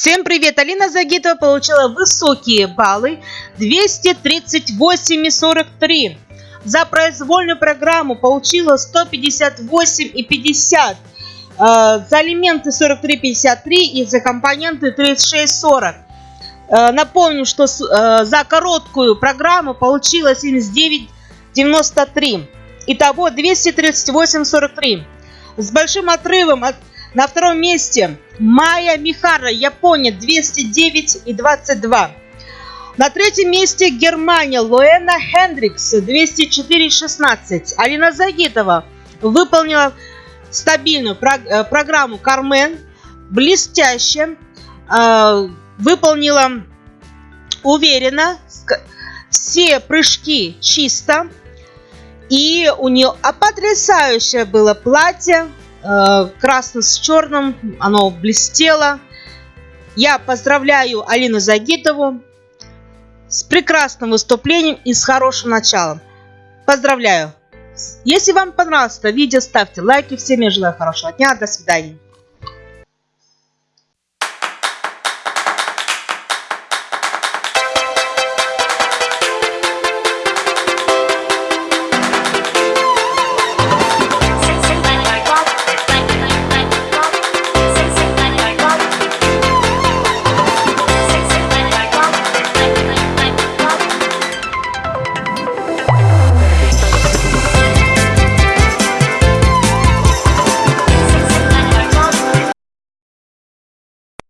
Всем привет! Алина Загитова получила высокие баллы 238,43. За произвольную программу получила 158,50. Э, за алименты 43,53 и за компоненты 36,40. Э, напомню, что э, за короткую программу получила 79,93. Итого 238,43. С большим отрывом от на втором месте Майя Михара, Япония, 209 и 22. На третьем месте Германия, Луэна Хендрикс, 204-16. Алина Загитова выполнила стабильную э, программу Кармен, блестяще, э, выполнила уверенно, все прыжки чисто. И у нее потрясающее было платье, красно с черным, оно блестело. Я поздравляю Алину Загитову с прекрасным выступлением и с хорошим началом. Поздравляю! Если вам понравилось это видео, ставьте лайки. Всем я желаю хорошего дня. До свидания.